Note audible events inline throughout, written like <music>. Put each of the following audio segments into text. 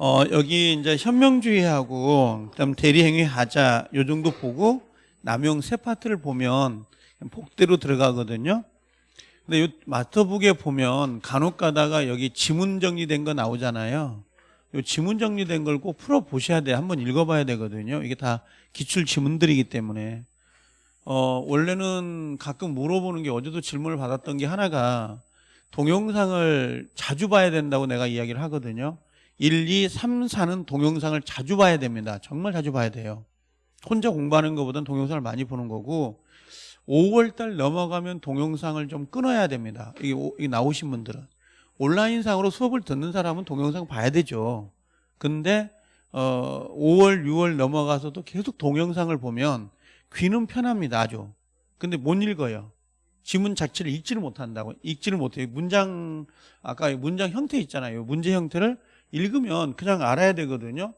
어, 여기 이제 현명주의하고 그다음 대리행위 하자 요 정도 보고 남용 세 파트를 보면 복대로 들어가거든요. 근데 요 마스터북에 보면 간혹 가다가 여기 지문 정리된 거 나오잖아요. 요 지문 정리된 걸 꼭 풀어 보셔야 돼. 한번 읽어 봐야 되거든요. 이게 다 기출 지문들이기 때문에. 어, 원래는 가끔 물어보는 게 어제도 질문을 받았던 게 하나가 동영상을 자주 봐야 된다고 내가 이야기를 하거든요. 1, 2, 3, 4는 동영상을 자주 봐야 됩니다. 정말 자주 봐야 돼요. 혼자 공부하는 것보다는 동영상을 많이 보는 거고 5월달 넘어가면 동영상을 좀 끊어야 됩니다. 이게, 오- 이게 나오신 분들은 온라인상으로 수업을 듣는 사람은 동영상 봐야 되죠. 근데 어, 5월, 6월 넘어가서도 계속 동영상을 보면 귀는 편합니다. 아주. 근데 못 읽어요. 지문 자체를 읽지를 못한다고. 읽지를 못해요. 문장 아까 문장 형태 있잖아요. 문제 형태를 읽으면 그냥 알아야 되거든요.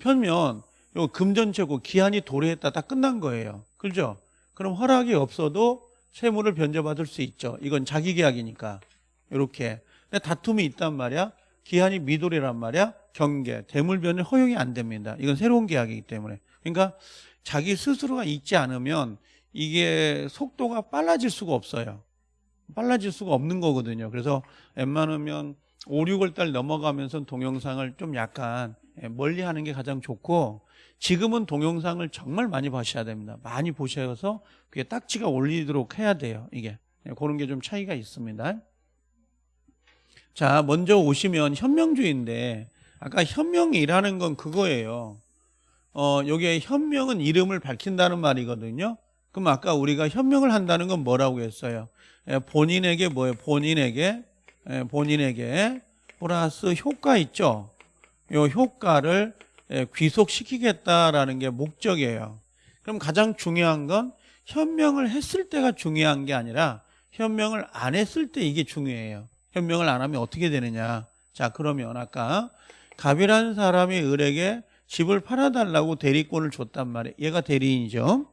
편면 요 금전체고 기한이 도래했다 딱 끝난 거예요. 그죠? 그럼 허락이 없어도 세무를 변제받을 수 있죠. 이건 자기 계약이니까. 이렇게. 근데 다툼이 있단 말이야. 기한이 미도래란 말이야. 경계, 대물 변을 허용이 안 됩니다. 이건 새로운 계약이기 때문에. 그러니까 자기 스스로가 있지 않으면 이게 속도가 빨라질 수가 없어요. 빨라질 수가 없는 거거든요. 그래서 웬만하면 5, 6월 달 넘어가면서 동영상을 좀 약간 예, 멀리 하는 게 가장 좋고 지금은 동영상을 정말 많이 보셔야 됩니다. 많이 보셔서 그게 딱지가 올리도록 해야 돼요. 이게. 예, 그런 게 좀 차이가 있습니다. 자, 먼저 오시면 현명주의인데 아까 현명이라는 건 그거예요. 어, 여기에 현명은 이름을 밝힌다는 말이거든요. 그럼 아까 우리가 현명을 한다는 건 뭐라고 했어요? 예, 본인에게 뭐예요? 본인에게 예, 본인에게 플러스 효과 있죠. 요 효과를 예, 귀속시키겠다라는 게 목적이에요. 그럼 가장 중요한 건 현명을 했을 때가 중요한 게 아니라 현명을 안 했을 때 이게 중요해요. 현명을 안 하면 어떻게 되느냐? 자, 그러면 아까 갑이라는 사람이 을에게 집을 팔아달라고 대리권을 줬단 말이에요. 얘가 대리인이죠.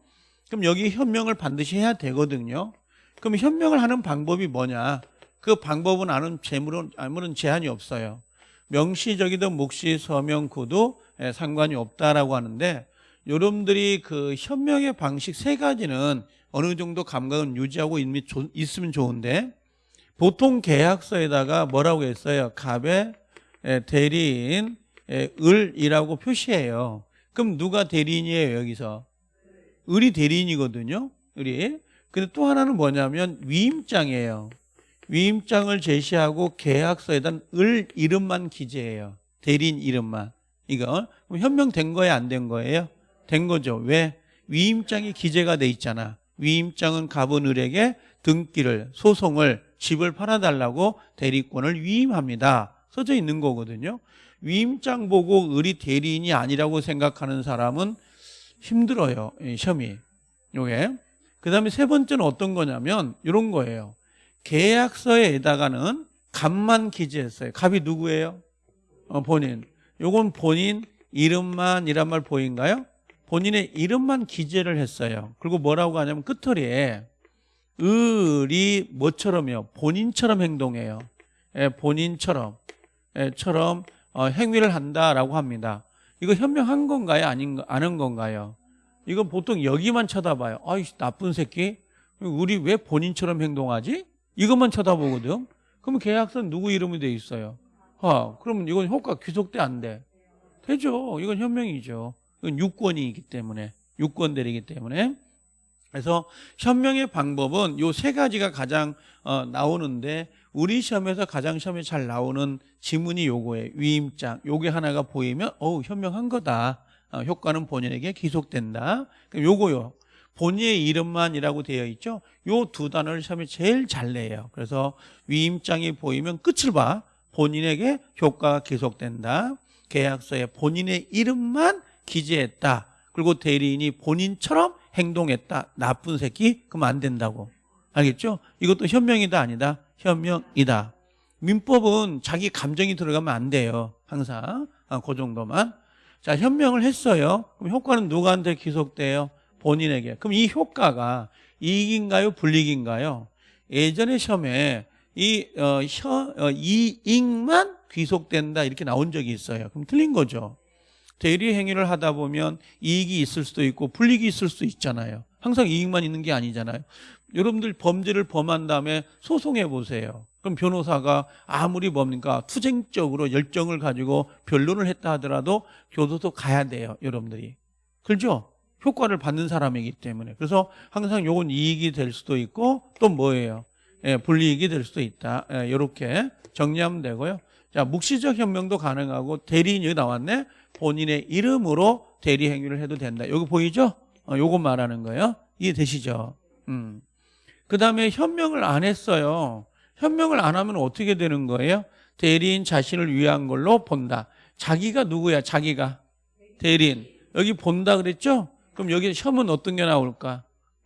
그럼 여기 현명을 반드시 해야 되거든요. 그럼 현명을 하는 방법이 뭐냐? 그 방법은 아는 재물은 아무런 제한이 없어요. 명시적이든 묵시 서명 구도 예, 상관이 없다라고 하는데 여러분들이 그 현명의 방식 세 가지는 어느 정도 감각은 유지하고 있으면 좋은데 보통 계약서에다가 뭐라고 했어요? 갑의 예, 대리인 예, 을이라고 표시해요. 그럼 누가 대리인이에요 여기서? 을이 대리인이거든요. 을이. 근데 또 하나는 뭐냐면 위임장이에요. 위임장을 제시하고 계약서에다 을 이름만 기재해요. 대리인 이름만. 이거 그럼 현명된 거예요, 안 된 거예요? 된 거죠. 왜? 위임장이 기재가 돼 있잖아. 위임장은 갑은 을에게 등기를 소송을 집을 팔아달라고 대리권을 위임합니다. 써져 있는 거거든요. 위임장 보고 을이 대리인이 아니라고 생각하는 사람은 힘들어요. 이 시험이. 요게. 그 다음에 세 번째는 어떤 거냐면 이런 거예요. 계약서에다가는 갑만 기재했어요. 갑이 누구예요? 어, 본인. 요건 본인 이름만이란 말 보인가요? 본인의 이름만 기재를 했어요. 그리고 뭐라고 하냐면 끝털이에 을이 뭐처럼요? 본인처럼 행동해요. 예, 본인처럼 예, 처럼 어, 행위를 한다라고 합니다. 이거 현명한 건가요? 아닌 아는 건가요? 이건 보통 여기만 쳐다봐요. 아이 나쁜 새끼. 우리 왜 본인처럼 행동하지? 이것만 쳐다보거든. 그럼 계약서는 누구 이름이 돼 있어요? 아, 그러면 이건 효과 귀속돼 안 돼? 되죠. 이건 현명이죠. 이건 유권이기 때문에 유권들이기 때문에 그래서 현명의 방법은 요 세 가지가 가장 어, 나오는데 우리 시험에서 가장 시험에 잘 나오는 지문이 요거예요. 위임장. 요게 하나가 보이면 어우 현명한 거다. 어, 효과는 본인에게 기속된다. 그럼 요거요. 본인의 이름만이라고 되어 있죠. 요 두 단어를 시험에 제일 잘 내요. 그래서 위임장이 보이면 끝을 봐. 본인에게 효과가 기속된다. 계약서에 본인의 이름만 기재했다. 그리고 대리인이 본인처럼 행동했다. 나쁜 새끼? 그럼 안 된다고. 알겠죠? 이것도 현명이다 아니다. 현명이다. 민법은 자기 감정이 들어가면 안 돼요. 항상. 아, 그 정도만. 자, 현명을 했어요. 그럼 효과는 누구한테 기속돼요? 본인에게. 그럼 이 효과가 이익인가요? 불이익인가요? 예전에 시험에 이, 어, 혀, 어, 이익만 귀속된다 이렇게 나온 적이 있어요. 그럼 틀린 거죠. 대리 행위를 하다 보면 이익이 있을 수도 있고 불이익이 있을 수도 있잖아요. 항상 이익만 있는 게 아니잖아요. 여러분들 범죄를 범한 다음에 소송해 보세요. 그럼 변호사가 아무리 뭡니까 투쟁적으로 열정을 가지고 변론을 했다 하더라도 교도소 가야 돼요. 여러분들이. 그렇죠? 효과를 받는 사람이기 때문에. 그래서 항상 요건 이익이 될 수도 있고 또 뭐예요? 예, 불이익이 될 수도 있다. 예, 이렇게 정리하면 되고요. 자, 묵시적 현명도 가능하고 대리인이 나왔네. 본인의 이름으로 대리 행위를 해도 된다. 여기 보이죠? 어, 요거 말하는 거예요. 이해되시죠? 음. 그 다음에 현명을 안 했어요. 현명을 안 하면 어떻게 되는 거예요? 대리인 자신을 위한 걸로 본다. 자기가 누구야? 자기가 대리인. 여기 본다 그랬죠? 그럼 여기 혐은 어떤 게 나올까?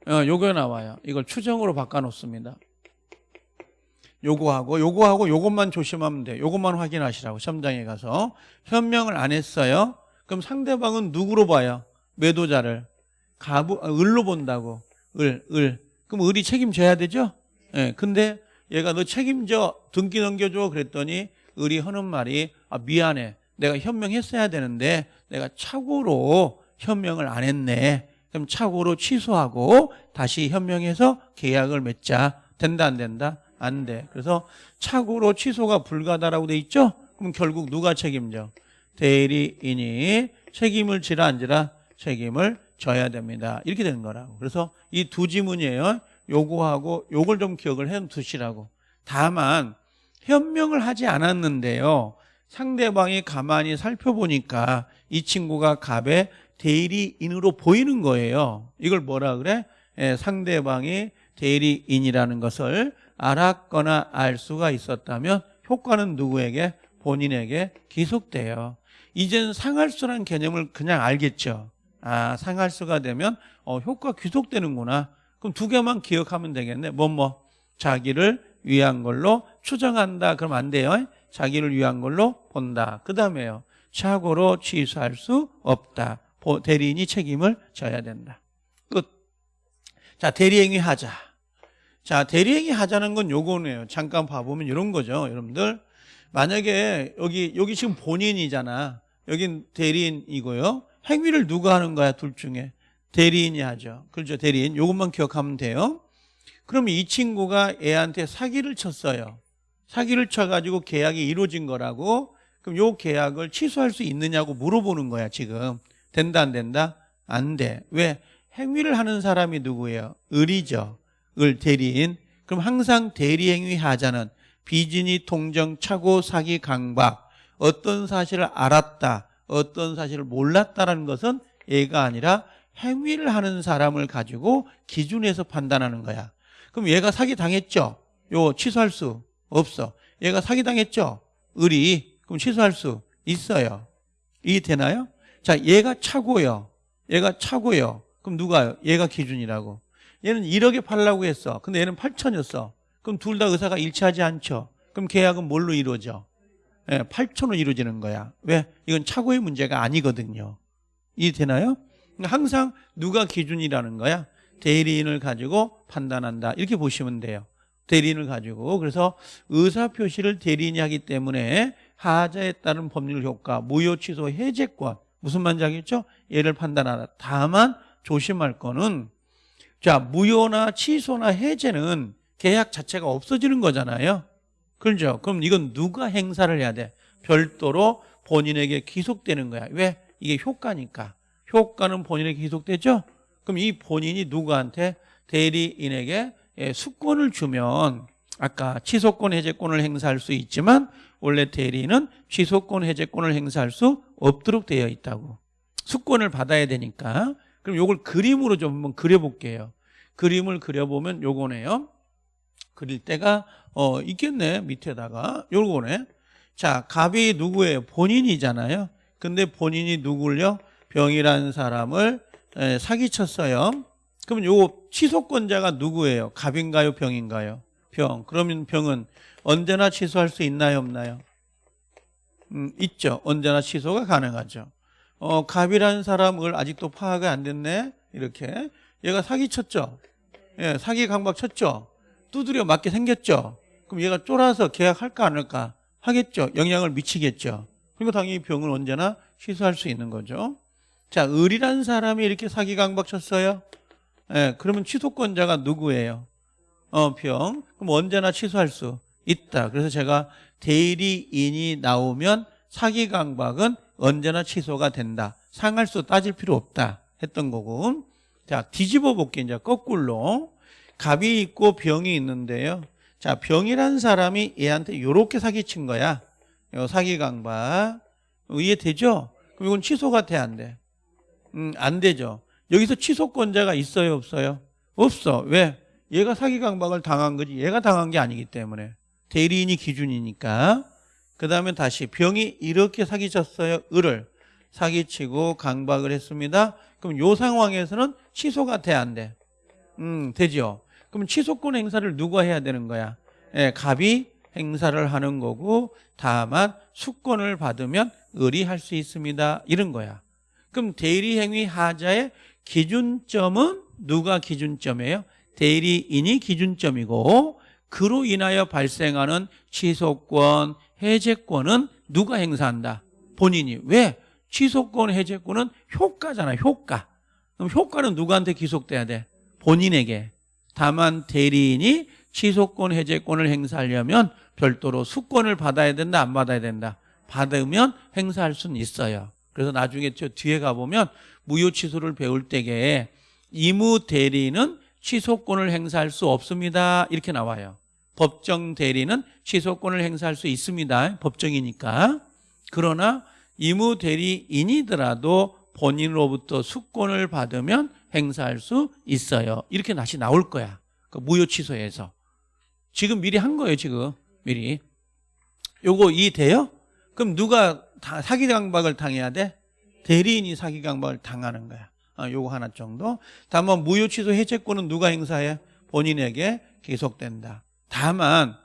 어, 요거 나와요. 이걸 추정으로 바꿔놓습니다. 요거하고 요거하고 요것만 조심하면 돼요. 요것만 확인하시라고 시험장에 가서 현명을 안 했어요. 그럼 상대방은 누구로 봐요? 매도자를 가부 아, 을로 본다고 을 을. 그럼 을이 책임져야 되죠? 예. 네, 근데 얘가 너 책임져 등기 넘겨줘 그랬더니 을이 하는 말이 아 미안해 내가 현명했어야 되는데 내가 착오로 현명을 안 했네. 그럼 착오로 취소하고 다시 현명해서 계약을 맺자. 된다 안 된다? 안 돼. 그래서 착오로 취소가 불가다라고 돼 있죠? 그럼 결국 누가 책임져? 대리인이 책임을 지라 안 지라? 책임을 져야 됩니다. 이렇게 되는 거라고. 그래서 이 두 지문이에요. 요거하고 요걸 좀 기억을 해 두시라고. 다만 현명을 하지 않았는데요. 상대방이 가만히 살펴보니까 이 친구가 갑의 대리인으로 보이는 거예요. 이걸 뭐라 그래? 예, 상대방이 대리인이라는 것을 알았거나 알 수가 있었다면 효과는 누구에게? 본인에게 기속돼요. 이젠 상할수란 개념을 그냥 알겠죠. 아, 상할수가 되면 어, 효과 귀속되는구나. 그럼 두 개만 기억하면 되겠네. 뭐 뭐. 자기를 위한 걸로 추정한다. 그럼 안 돼요. 자기를 위한 걸로 본다. 그 다음에요. 착오로 취소할 수 없다. 대리인이 책임을 져야 된다. 끝. 자, 대리행위 하자. 자, 대리행위 하자는 건 요거네요. 잠깐 봐보면 이런 거죠. 여러분들. 만약에 여기, 여기 지금 본인이잖아. 여긴 대리인이고요. 행위를 누가 하는 거야, 둘 중에? 대리인이 하죠. 그렇죠. 대리인. 요것만 기억하면 돼요. 그럼 이 친구가 애한테 사기를 쳤어요. 사기를 쳐가지고 계약이 이루어진 거라고. 그럼 요 계약을 취소할 수 있느냐고 물어보는 거야, 지금. 된다, 안 된다? 안 돼. 왜? 행위를 하는 사람이 누구예요? 을이죠. 을 대리인 그럼 항상 대리행위 하자는 비진이 통정 착오 사기 강박 어떤 사실을 알았다 어떤 사실을 몰랐다라는 것은 얘가 아니라 행위를 하는 사람을 가지고 기준에서 판단하는 거야 그럼 얘가 사기 당했죠 요 취소할 수 없어 얘가 사기 당했죠 을이 그럼 취소할 수 있어요 이해되나요? 자 얘가 차고요 얘가 차고요 그럼 누가요? 얘가 기준이라고 얘는 1억에 팔라고 했어. 근데 얘는 8천이었어. 그럼 둘 다 의사가 일치하지 않죠. 그럼 계약은 뭘로 이루어져? 예, 8천으로 이루어지는 거야. 왜? 이건 차고의 문제가 아니거든요. 이해되나요? 그러니까 항상 누가 기준이라는 거야? 대리인을 가지고 판단한다. 이렇게 보시면 돼요. 대리인을 가지고. 그래서 의사 표시를 대리인이 하기 때문에 하자에 따른 법률 효과, 무효 취소 해제권. 무슨 알겠죠? 얘를 판단하다. 다만 조심할 거는 자, 무효나 취소나 해제는 계약 자체가 없어지는 거잖아요. 그렇죠? 그럼 이건 누가 행사를 해야 돼? 별도로 본인에게 기속되는 거야. 왜? 이게 효과니까. 효과는 본인에게 기속되죠? 그럼 이 본인이 누구한테 대리인에게 예, 수권을 주면 아까 취소권 해제권을 행사할 수 있지만 원래 대리인은 취소권 해제권을 행사할 수 없도록 되어 있다고. 수권을 받아야 되니까 그럼 이걸 그림으로 좀 한번 그려볼게요. 그림을 그려보면 요거네요. 그릴 때가 어 있겠네 밑에다가 요거네. 자 갑이 누구예요? 본인이잖아요. 근데 본인이 누굴요? 병이라는 사람을 에, 사기쳤어요. 그러면 요 취소권자가 누구예요? 갑인가요? 병인가요? 병. 그러면 병은 언제나 취소할 수 있나요? 없나요? 음, 있죠. 언제나 취소가 가능하죠. 어, 갑이라는 사람을 아직도 파악이 안 됐네. 이렇게. 얘가 사기 쳤죠. 예, 사기 강박 쳤죠. 두드려 맞게 생겼죠. 그럼 얘가 쫄아서 계약할까 안 할까? 하겠죠. 영향을 미치겠죠. 그러니까 당연히 병을 언제나 취소할 수 있는 거죠. 자, 을이라는 사람이 이렇게 사기 강박 쳤어요. 예, 그러면 취소권자가 누구예요? 어, 병. 그럼 언제나 취소할 수 있다. 그래서 제가 대리인이 나오면 사기 강박은 언제나 취소가 된다. 상할수 따질 필요 없다. 했던 거고. 자, 뒤집어 볼게요. 이제 거꾸로. 갑이 있고 병이 있는데요. 자, 병이란 사람이 얘한테 요렇게 사기친 거야. 요 사기 강박. 이해되죠? 그럼 이건 취소가 돼, 안 돼? 음, 안 되죠. 여기서 취소권자가 있어요, 없어요? 없어. 왜? 얘가 사기 강박을 당한 거지. 얘가 당한 게 아니기 때문에. 대리인이 기준이니까. 그 다음에 다시 병이 이렇게 사기쳤어요. 을을 사기치고 강박을 했습니다. 그럼 요 상황에서는 취소가 돼, 안 돼? 음, 되죠. 그럼 취소권 행사를 누가 해야 되는 거야? 예, 갑이 행사를 하는 거고 다만 수권을 받으면 을이 할 수 있습니다. 이런 거야. 그럼 대리행위 하자의 기준점은 누가 기준점이에요? 대리인이 기준점이고 그로 인하여 발생하는 취소권, 해제권은 누가 행사한다? 본인이. 왜? 취소권, 해제권은 효과잖아, 효과. 그럼 효과는 누구한테 기속돼야 돼? 본인에게. 다만 대리인이 취소권, 해제권을 행사하려면 별도로 수권을 받아야 된다, 안 받아야 된다? 받으면 행사할 수는 있어요. 그래서 나중에 저 뒤에 가보면 무효 취소를 배울 때에 이무 대리는 취소권을 행사할 수 없습니다. 이렇게 나와요. 법정 대리는 취소권을 행사할 수 있습니다. 법정이니까. 그러나 이무 대리인이더라도 본인으로부터 수권을 받으면 행사할 수 있어요. 이렇게 다시 나올 거야. 그 무효 취소에서. 지금 미리 한 거예요, 지금. 미리. 요거 이해돼요? 그럼 누가 다 사기 강박을 당해야 돼? 대리인이 사기 강박을 당하는 거야. 아, 요거 하나 정도. 다만 무효 취소 해제권은 누가 행사해? 본인에게 계속된다. 다만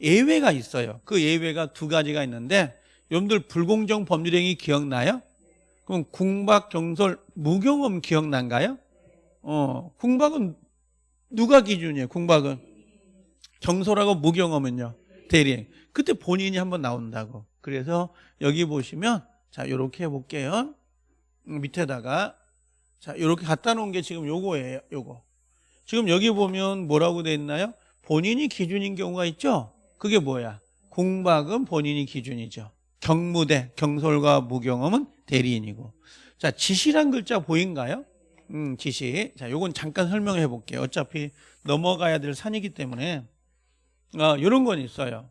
예외가 있어요. 그 예외가 두 가지가 있는데 여러분들 불공정 법률행위 기억나요? 그럼 궁박, 경솔, 무경험 기억난가요? 어, 궁박은 누가 기준이에요? 궁박은 경솔하고 무경험은요? 대리행. 그때 본인이 한번 나온다고. 그래서 여기 보시면 자, 요렇게 해 볼게요. 음, 밑에다가 자, 요렇게 갖다 놓은 게 지금 요거예요. 요거. 지금 여기 보면 뭐라고 돼 있나요? 본인이 기준인 경우가 있죠? 그게 뭐야? 궁박은 본인이 기준이죠. 경무대, 경솔과 무경험은 대리인이고. 자, 지시란 글자 보인가요? 음, 지시. 자, 요건 잠깐 설명해 볼게요. 어차피 넘어가야 될 산이기 때문에. 어, 요런 건 있어요.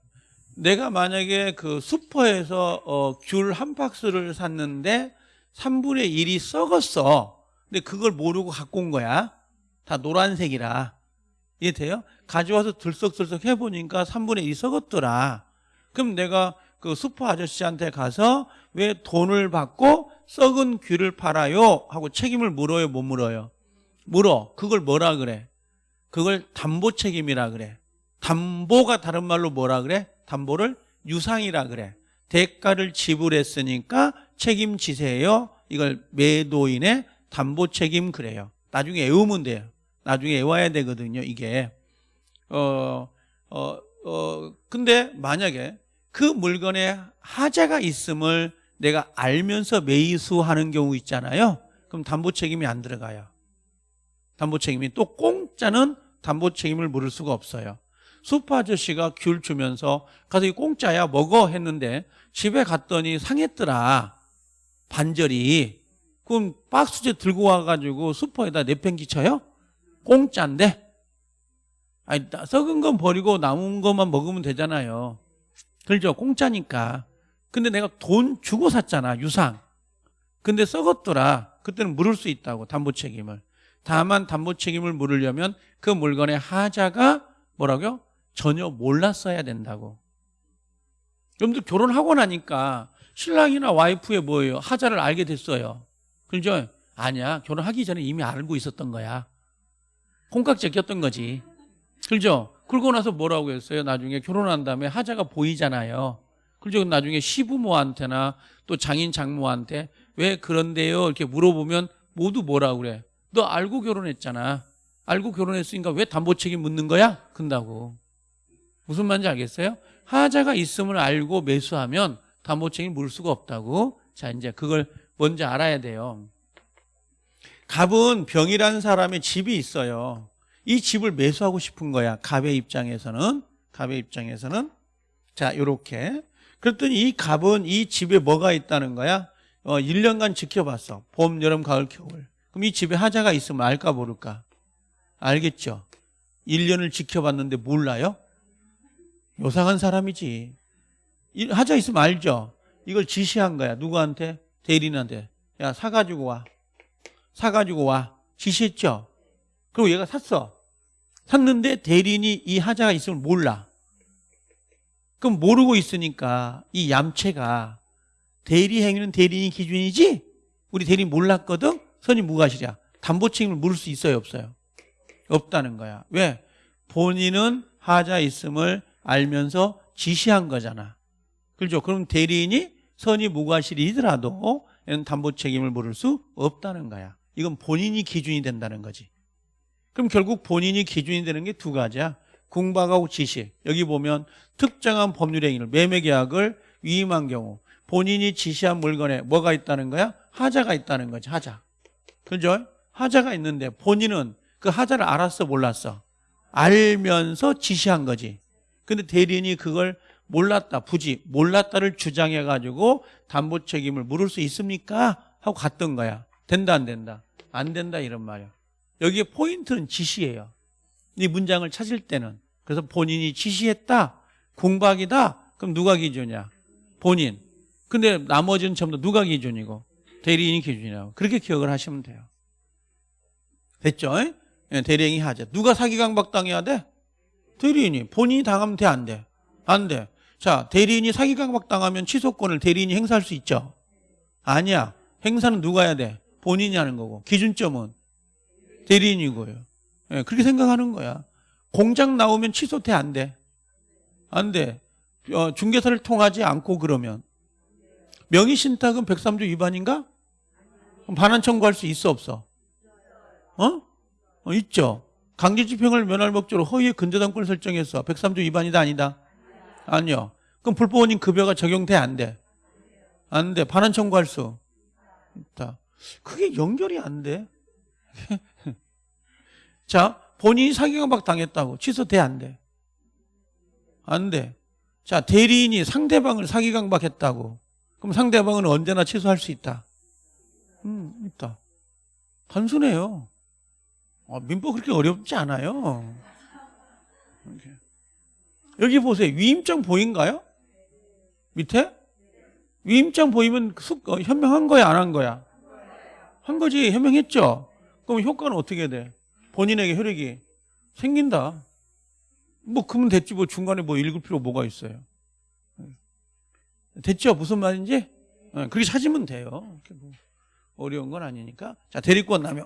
내가 만약에 그 슈퍼에서 어, 귤 한 박스를 샀는데 3분의 1이 썩었어. 근데 그걸 모르고 갖고 온 거야. 다 노란색이라. 이해돼요? 가져와서 들썩들썩 해보니까 3분의 1이 썩었더라. 그럼 내가 그 슈퍼 아저씨한테 가서 왜 돈을 받고 썩은 귤을 팔아요? 하고 책임을 물어요, 못 물어요? 물어. 그걸 뭐라 그래? 그걸 담보 책임이라 그래. 담보가 다른 말로 뭐라 그래? 담보를 유상이라 그래. 대가를 지불했으니까 책임지세요. 이걸 매도인의 담보 책임 그래요. 나중에 외우면 돼요. 나중에 외워야 되거든요, 이게. 어, 어, 어, 근데 만약에 그 물건에 하자가 있음을 내가 알면서 매수하는 경우 있잖아요. 그럼 담보 책임이 안 들어가요. 담보 책임이 또 공짜는 담보 책임을 물을 수가 없어요. 수퍼 아저씨가 귤 주면서 가서 이 공짜야 먹어 했는데 집에 갔더니 상했더라. 반절이. 그럼 박스째 들고 와가지고 슈퍼에다 내팽기 쳐요? 공짜인데? 아니, 썩은 건 버리고 남은 것만 먹으면 되잖아요. 그렇죠? 공짜니까. 근데 내가 돈 주고 샀잖아, 유상. 근데 썩었더라. 그때는 물을 수 있다고, 담보 책임을. 다만 담보 책임을 물으려면 그 물건의 하자가 뭐라고요? 전혀 몰랐어야 된다고. 여러분들 결혼하고 나니까 신랑이나 와이프의 뭐예요? 하자를 알게 됐어요. 그죠? 아니야. 결혼하기 전에 이미 알고 있었던 거야. 콩깍지 꼈던 거지. 그죠? 그러고 나서 뭐라고 했어요? 나중에 결혼한 다음에 하자가 보이잖아요. 그죠? 나중에 시부모한테나 또 장인 장모한테 왜 그런데요? 이렇게 물어보면 모두 뭐라고 그래? 너 알고 결혼했잖아. 알고 결혼했으니까 왜 담보 책임 묻는 거야? 근다고. 무슨 말인지 알겠어요? 하자가 있음을 알고 매수하면 담보책임 물 수가 없다고. 자, 이제 그걸 먼저 알아야 돼요. 갑은 병이라는 사람의 집이 있어요. 이 집을 매수하고 싶은 거야. 갑의 입장에서는. 갑의 입장에서는. 자, 요렇게. 그랬더니 이 갑은 이 집에 뭐가 있다는 거야? 어, 1년간 지켜봤어. 봄, 여름, 가을, 겨울. 그럼 이 집에 하자가 있으면 알까 모를까? 알겠죠? 1년을 지켜봤는데 몰라요? 요상한 사람이지. 이- 하자 있으면 알죠? 이걸 지시한 거야. 누구한테? 대리인한테. 야, 사가지고 와. 사가지고 와. 지시했죠? 그리고 얘가 샀어. 샀는데 대리인이 이 하자가 있으면 몰라. 그럼 모르고 있으니까 이 얌체가 대리 행위는 대리인 기준이지? 우리 대리인 몰랐거든? 선임 무과실이야. 담보 책임을 물을 수 있어요, 없어요? 없다는 거야. 왜? 본인은 하자 있음을 알면서 지시한 거잖아. 그렇죠? 그럼 대리인이 선임 무과실이더라도 담보 책임을 물을 수 없다는 거야. 이건 본인이 기준이 된다는 거지. 그럼 결국 본인이 기준이 되는 게 두 가지야. 궁박하고 지시. 여기 보면 특정한 법률 행위를 매매 계약을 위임한 경우 본인이 지시한 물건에 뭐가 있다는 거야? 하자가 있다는 거지. 하자. 그죠? 하자가 있는데 본인은 그 하자를 알았어 몰랐어? 알면서 지시한 거지. 근데 대리인이 그걸 몰랐다. 부지 몰랐다를 주장해 가지고 담보 책임을 물을 수 있습니까? 하고 갔던 거야. 된다 안 된다? 안 된다 이런 말이야. 여기에 포인트는 지시예요. 이 문장을 찾을 때는 그래서 본인이 지시했다. 공박이다. 그럼 누가 기준이야? 본인. 근데 나머지는 전부 다 누가 기준이고 대리인이 기준이라고. 그렇게 기억을 하시면 돼요. 됐죠? 예, 대리인이 하자. 누가 사기 강박 당해야 돼? 대리인이. 본인이 당하면 돼, 안 돼? 안 돼. 자, 대리인이 사기 강박 당하면 취소권을 대리인이 행사할 수 있죠? 아니야. 행사는 누가 해야 돼? 본인이 하는 거고. 기준점은 대리인이고요. 예, 그렇게 생각하는 거야. 공장 나오면 취소돼, 안 돼? 안 돼. 어, 중개사를 통하지 않고 그러면. 명의신탁은 103조 위반인가? 반환 청구할 수 있어, 없어? 어? 어, 있죠. 강제집행을 면할 목적으로 허위의 근저당권을 설정했어. 103조 위반이다, 아니다? 아니요. 그럼 불법원인 급여가 적용돼, 안 돼? 안 돼. 반환 청구할 수 있다. 그게 연결이 안 돼. <laughs> 자, 본인이 사기강박 당했다고 취소돼, 안 돼? 안 돼. 자, 대리인이 상대방을 사기강박했다고. 그럼 상대방은 언제나 취소할 수 있다. 음, 있다. 단순해요. 어, 민법 그렇게 어렵지 않아요. 이렇게. 여기 보세요. 위임장 보인가요? 밑에? 위임장 보이면 숙, 어, 현명한 거야, 안 한 거야? 한 거지, 현명했죠? 그럼 효과는 어떻게 돼? 본인에게 혈액이 생긴다. 뭐, 그러면 됐지, 뭐, 중간에 뭐 읽을 필요 뭐가 있어요? 됐죠? 무슨 말인지? 어, 그렇게 찾으면 돼요. 뭐 어려운 건 아니니까. 자, 대리권 남용.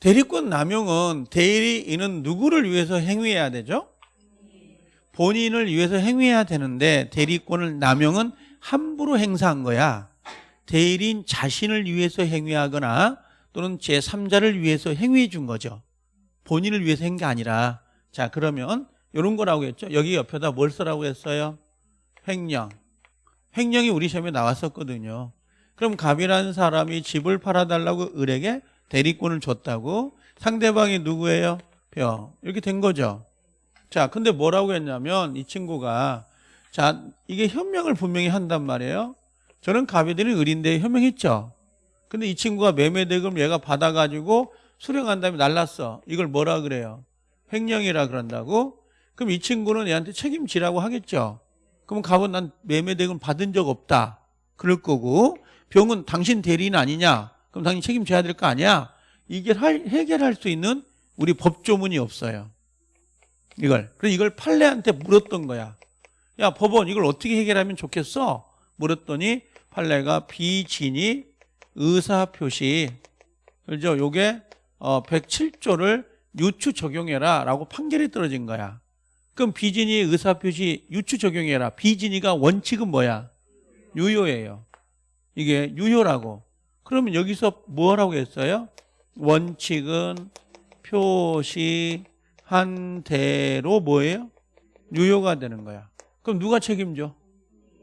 대리권 남용은 대리인은 누구를 위해서 행위해야 되죠? 본인을 위해서 행위해야 되는데 대리권을 남용은 함부로 행사한 거야. 대리인 자신을 위해서 행위하거나 또는 제3자를 위해서 행위해 준 거죠. 본인을 위해서 한 게 아니라 자 그러면 이런 거라고 했죠. 여기 옆에다 뭘 쓰라고 했어요? 횡령. 횡령이 우리 시험에 나왔었거든요. 그럼 갑이라는 사람이 집을 팔아달라고 을에게 대리권을 줬다고 상대방이 누구예요? 병. 이렇게 된 거죠. 자, 근데 뭐라고 했냐면 이 친구가 자, 이게 현명을 분명히 한단 말이에요. 저는 갑이들이 을인데 현명했죠. 근데 이 친구가 매매 대금 얘가 받아가지고 수령한 다음에 날랐어. 이걸 뭐라 그래요? 횡령이라 그런다고? 그럼 이 친구는 얘한테 책임지라고 하겠죠. 그럼 갑은 난 매매 대금 받은 적 없다. 그럴 거고 병은 당신 대리인 아니냐? 그럼 당연히 책임져야 될 거 아니야? 이게 할- 해결할 수 있는 우리 법조문이 없어요. 이걸. 그래서 이걸 판례한테 물었던 거야. 야, 법원 이걸 어떻게 해결하면 좋겠어? 물었더니 판례가 비진이 의사표시 그죠? 요게 어 107조를 유추 적용해라 라고 판결이 떨어진 거야. 그럼 비진이 의사표시 유추 적용해라. 비진이가 원칙은 뭐야? 유효예요. 이게 유효라고. 그러면 여기서 뭐라고 했어요? 원칙은 한 대로 뭐예요? 유효가 되는 거야. 그럼 누가 책임져?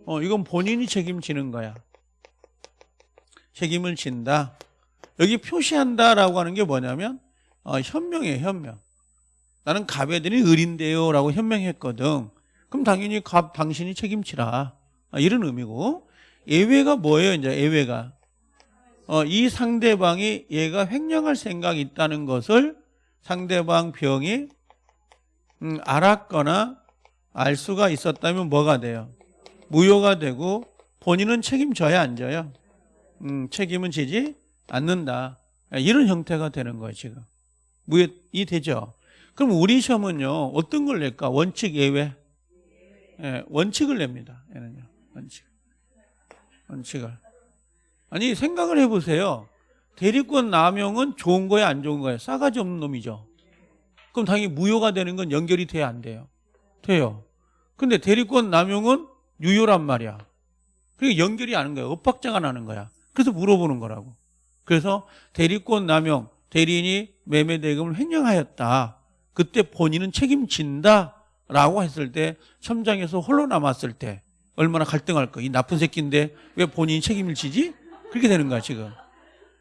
어, 이건 본인이 책임지는 거야. 책임을 진다. 여기 표시한다라고 하는 게 뭐냐면 어, 현명이에요, 현명. 나는 갑애들이 을인데요 라고 현명했거든. 그럼 당연히 갑 당신이 책임지라. 아, 이런 의미고 예외가 뭐예요? 이제 예외가 어, 이 상대방이 얘가 횡령할 생각이 있다는 것을 상대방 병이 음, 알았거나 알 수가 있었다면 뭐가 돼요? 무효가 되고 본인은 책임져야 안 져요? 음, 책임은 지지 않는다. 이런 형태가 되는 거예요, 지금. 무효이 되죠. 그럼 우리 시험은요, 어떤 걸 낼까? 원칙 예외? 예, 원칙을 냅니다. 얘는요, 원칙. 원칙을. 아니, 생각을 해보세요. 대리권 남용은 좋은 거예요, 안 좋은 거예요? 싸가지 없는 놈이죠. 그럼 당연히 무효가 되는 건 연결이 돼야 안 돼요? 돼요. 근데 대리권 남용은 유효란 말이야. 그러니까 연결이 안 하는 거야. 엇박자가 나는 거야. 그래서 물어보는 거라고. 그래서 대리권 남용, 대리인이 매매 대금을 횡령하였다. 그때 본인은 책임진다. 라고 했을 때 첨장에서 홀로 남았을 때 얼마나 갈등할 거. 이 나쁜 새끼인데 왜 본인이 책임을 지지? 그렇게 되는 거야 지금.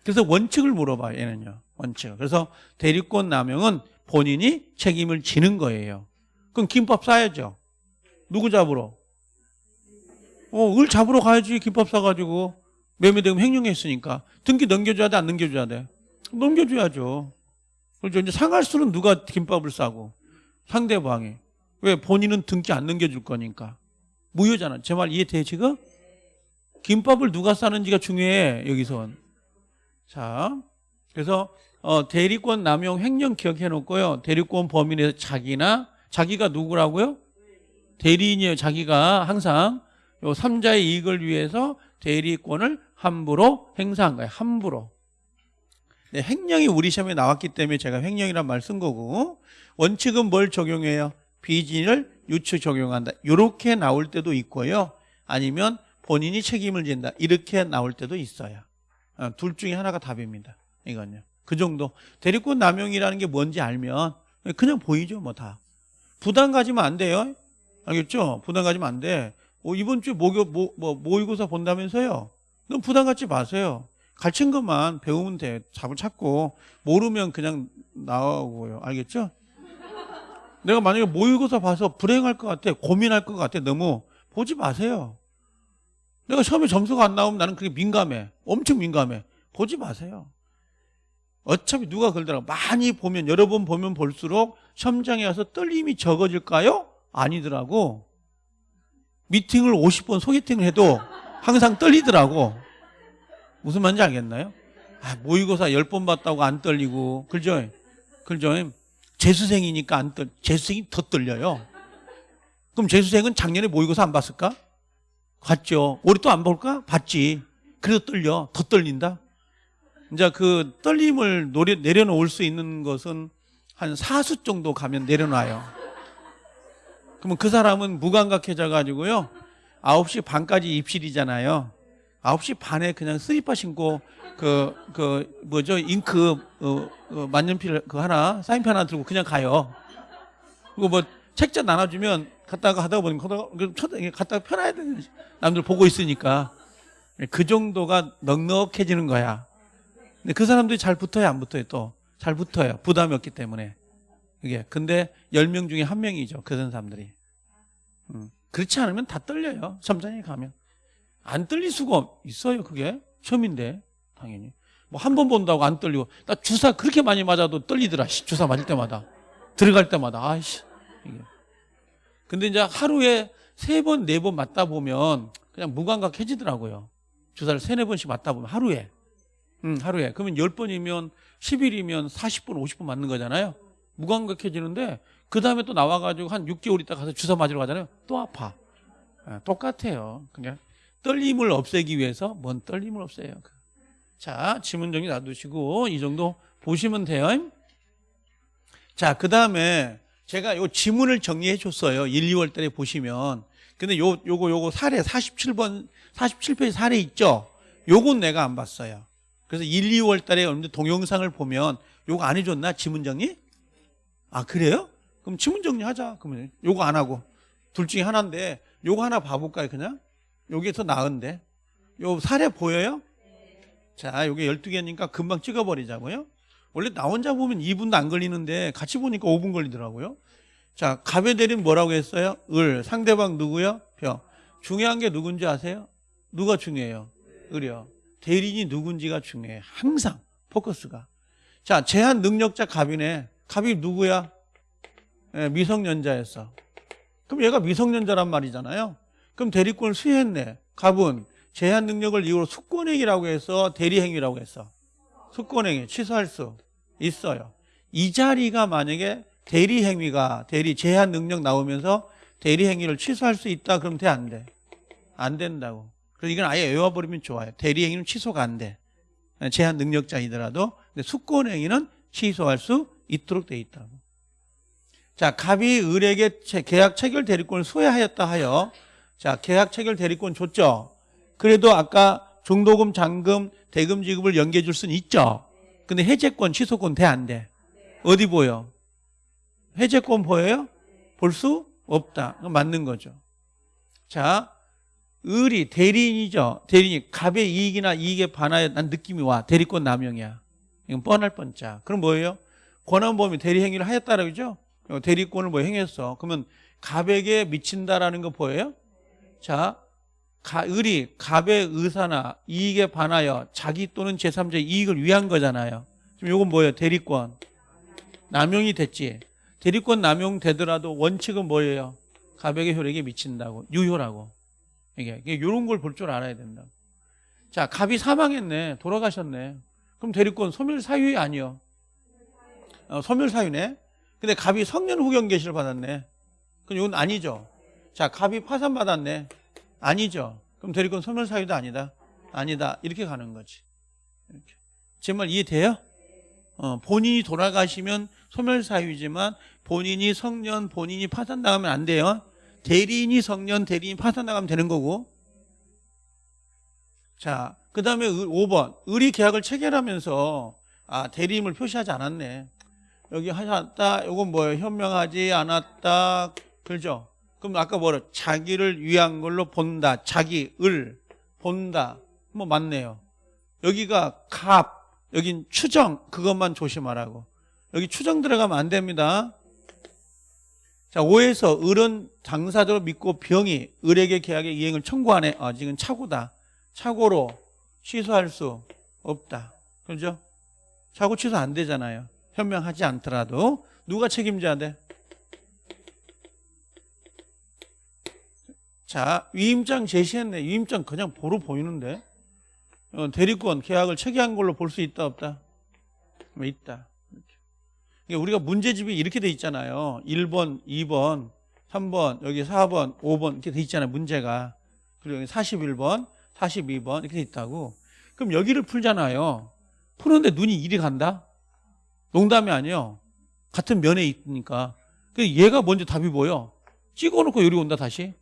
그래서 원칙을 물어봐 얘는요. 원칙. 그래서 대리권 남용은 본인이 책임을 지는 거예요. 그럼 김밥 싸야죠. 누구 잡으러? 어, 을 잡으러 가야지 김밥 싸가지고 매매대금 횡령했으니까 등기 넘겨줘야 돼 안 넘겨줘야 돼? 넘겨줘야죠. 그렇죠. 이제 상할 수는 누가 김밥을 싸고 상대방이 왜 본인은 등기 안 넘겨줄 거니까 무효잖아. 제 말 이해돼 지금? 김밥을 누가 싸는지가 중요해 여기선. 자, 그래서 어, 대리권 남용 횡령 기억해 놓고요. 대리권 범위 내에서 자기나 자기가 누구라고요? 대리인이에요. 자기가 항상 요 3자의 이익을 위해서 대리권을 함부로 행사한 거예요. 함부로. 네, 횡령이 우리 시험에 나왔기 때문에 제가 횡령이란 말 쓴 거고 원칙은 뭘 적용해요? 비진을 유추 적용한다. 이렇게 나올 때도 있고요. 아니면 본인이 책임을 진다. 이렇게 나올 때도 있어요. 어, 둘 중에 하나가 답입니다. 이건요. 그 정도. 대리권 남용이라는 게 뭔지 알면 그냥 보이죠, 뭐 다. 부담 가지면 안 돼요. 알겠죠? 부담 가지면 안 돼. 어, 이번 주에 모교, 모, 뭐, 모의고사 본다면서요? 그럼 부담 갖지 마세요. 가르친 것만 배우면 돼. 답을 찾고. 모르면 그냥 나오고요. 알겠죠? 내가 만약에 모의고사 봐서 불행할 것 같아. 고민할 것 같아. 너무. 보지 마세요. 내가 시험에 점수가 안 나오면 나는 그게 민감해. 엄청 민감해. 보지 마세요. 어차피 누가 그러더라고. 많이 보면, 여러 번 보면 볼수록 시험장에 와서 떨림이 적어질까요? 아니더라고. 미팅을 50번 소개팅을 해도 항상 떨리더라고. 무슨 말인지 알겠나요? 아, 모의고사 10번 봤다고 안 떨리고. 그죠? 그죠? 재수생이니까 안 떨, 재수생이 더 떨려요. 그럼 재수생은 작년에 모의고사 안 봤을까? 봤죠. 올해 또 안 볼까? 봤지. 그래도 떨려. 더 떨린다. 이제 그 떨림을 노려, 내려놓을 수 있는 것은 한 사수 정도 가면 내려놔요. 그러면 그 사람은 무감각해져 가지고요. 9시 반까지 입실이잖아요. 9시 반에 그냥 슬리퍼 신고 그, 그, 뭐죠, 잉크, 어, 어, 만년필 그 하나, 사인펜 하나 들고 그냥 가요. 그리고 뭐 책자 나눠주면 갔다가 하다 보니까 갔다가 펴놔야 되는 남들 보고 있으니까 그 정도가 넉넉해지는 거야. 근데 그 사람들이 잘 붙어요, 안 붙어요, 또? 잘 붙어요. 부담이 없기 때문에. 그게. 근데 10명 중에 한 명이죠. 그런 사람들이. 음. 그렇지 않으면 다 떨려요. 점장에 가면. 안 떨릴 수가 있어요, 그게. 시험인데, 당연히. 뭐 한 번 본다고 안 떨리고. 나 주사 그렇게 많이 맞아도 떨리더라, 씨. 주사 맞을 때마다. 들어갈 때마다. 아이씨. 이게. 근데 이제 하루에 세 번, 네 번 맞다 보면 그냥 무감각해지더라고요. 주사를 세네 번씩 맞다 보면 하루에. 음, 하루에. 그러면 10번이면 10일이면 40번, 50번 맞는 거잖아요. 무감각해지는데 그 다음에 또 나와가지고 한 6개월 있다 가서 주사 맞으러 가잖아요. 또 아파. 아, 똑같아요. 그냥 떨림을 없애기 위해서 뭔 떨림을 없애요. 자, 지문 정리 놔두시고 이 정도 보시면 돼요. 자, 그 다음에 제가 요 지문을 정리해 줬어요. 1, 2월 달에 보시면. 근데 요, 요거, 요거 사례 47번, 47페이지 사례 있죠? 요건 내가 안 봤어요. 그래서 1, 2월 달에 동영상을 보면 요거 안 해줬나? 지문 정리? 아, 그래요? 그럼 지문 정리 하자. 그러면 요거 안 하고 둘 중에 하나인데 요거 하나 봐볼까요? 그냥 요게 더 나은데 요 사례 보여요? 자, 요게 12개니까 금방 찍어버리자고요. 원래 나 혼자 보면 2분도 안 걸리는데 같이 보니까 5분 걸리더라고요. 자, 갑의 대리는 뭐라고 했어요? 을. 상대방 누구요? 벼. 중요한 게 누군지 아세요? 누가 중요해요? 을이요. 대리인이 누군지가 중요해요. 항상 포커스가. 자, 제한 능력자 갑이네. 갑이 누구야? 예, 미성년자였어. 그럼 얘가 미성년자란 말이잖아요. 그럼 대리권을 수혜했네. 갑은 제한 능력을 이유로 숙권행위라고 해서 대리행위라고 했어. 숙권행위 취소할 수 있어요. 이 자리가 만약에 대리행위가 대리 제한 능력 나오면서 대리행위를 취소할 수 있다 그럼 돼 안 돼? 안 된다고. 그래서 이건 아예 외워버리면 좋아요. 대리행위는 취소가 안 돼. 제한 능력자이더라도 근데 숙권행위는 취소할 수 있도록 돼 있다고. 자, 갑이 을에게 체- 계약 체결 대리권을 소외하였다 하여 자, 계약 체결 대리권 줬죠. 그래도 아까 중도금, 잔금, 대금 지급을 연계해 줄 수는 있죠. 근데 해제권, 취소권 돼 안 돼? 어디 보여? 해제권 보여요? 볼 수 없다. 맞는 거죠. 자, 을이 대리인이죠. 대리인이 갑의 이익이나 이익에 반하여 난 느낌이 와. 대리권 남용이야. 이건 뻔할 뻔짜. 그럼 뭐예요? 권한범위 대리 행위를 하였다라고 그죠? 어, 대리권을 뭐 행했어. 그러면 갑에게 미친다라는 거 보여요? 자, 가, 을이 갑의 의사나 이익에 반하여 자기 또는 제3자의 이익을 위한 거잖아요. 지금 이건 뭐예요? 대리권. 남용이 됐지. 대리권 남용되더라도 원칙은 뭐예요? 갑에게 효력에 미친다고. 유효라고. 이게 이런 걸 볼 줄 알아야 된다. 자, 갑이 사망했네. 돌아가셨네. 그럼 대리권 소멸 사유이 아니요. 어, 소멸 사유네. 근데 갑이 성년 후견 계시를 받았네. 그럼 이건 아니죠. 자, 갑이 파산 받았네. 아니죠. 그럼 대리권 소멸 사유도 아니다. 아니다. 이렇게 가는 거지. 이렇게. 제 말 이해돼요? 어, 본인이 돌아가시면 소멸 사유지만 본인이 성년, 본인이 파산 나가면 안 돼요. 대리인이 성년, 대리인이 파산 나가면 되는 거고. 자, 그 다음에 5번. 을이 계약을 체결하면서 아, 대리임을 표시하지 않았네. 여기 하셨다. 이건 뭐예요? 현명하지 않았다. 그죠? 그럼 아까 뭐라? 자기를 위한 걸로 본다. 자기, 을, 본다. 뭐 맞네요. 여기가 갑, 여긴 추정. 그것만 조심하라고. 여기 추정 들어가면 안 됩니다. 자, 5에서 을은 당사자로 믿고 병이 을에게 계약의 이행을 청구하네. 아, 지금 착오다. 착오로 취소할 수 없다. 그죠? 착오 취소 안 되잖아요. 현명하지 않더라도 누가 책임져야 돼? 자, 위임장 제시했네. 위임장 그냥 보러 보이는데. 어, 대리권 계약을 체계한 걸로 볼 수 있다 없다? 뭐 있다. 그러니까 우리가 문제집이 이렇게 돼 있잖아요. 1번, 2번, 3번, 여기 4번, 5번 이렇게 돼 있잖아요. 문제가. 그리고 여기 41번, 42번 이렇게 돼 있다고. 그럼 여기를 풀잖아요. 푸는데 눈이 이리 간다? 농담이 아니에요. 같은 면에 있으니까. 그 얘가 먼저 답이 보여. 찍어놓고 여기 온다 다시.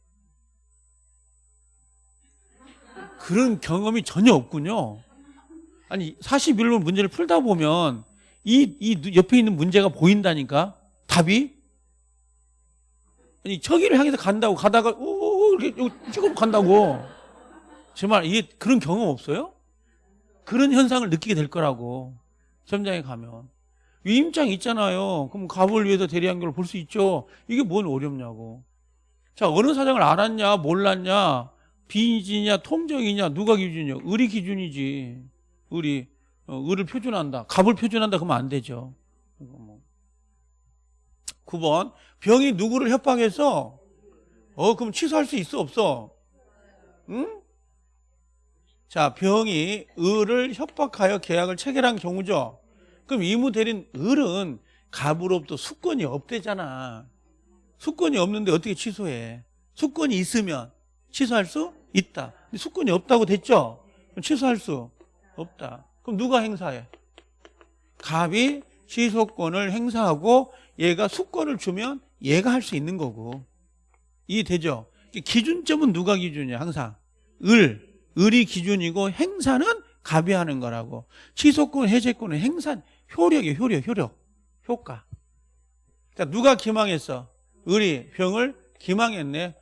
그런 경험이 전혀 없군요. 아니 41번 문제를 풀다 보면 이, 이 옆에 있는 문제가 보인다니까 답이 아니 저기를 향해서 간다고 가다가 오 이렇게 찍어 간다고 정말 이게 그런 경험 없어요? 그런 현상을 느끼게 될 거라고 시험장에 가면 위임장 있잖아요. 그럼 갑을 위해서 대리한결을 볼 수 있죠. 이게 뭔 어렵냐고. 자 어느 사장을 알았냐 몰랐냐 비인지냐 통정이냐 누가 기준이냐 을이 기준이지 을이 어, 을을 표준한다 갑을 표준한다 그러면 안 되죠 이거 뭐. 9번 병이 누구를 협박해서 어 그럼 취소할 수 있어 없어 응? 자 병이 을을 협박하여 계약을 체결한 경우죠 그럼 이무 대린 을은 갑으로부터 수권이 없대잖아 수권이 없는데 어떻게 취소해 수권이 있으면 취소할 수 있다. 근데 수권이 없다고 됐죠? 취소할 수 없다. 그럼 누가 행사해? 갑이 취소권을 행사하고 얘가 수권을 주면 얘가 할 수 있는 거고. 이해되죠? 기준점은 누가 기준이야, 항상? 을. 을이 기준이고 행사는 갑이 하는 거라고. 취소권, 해제권은 행사, 효력이에요, 효력, 효력. 효과. 자, 누가 기망했어? 을이 병을 기망했네.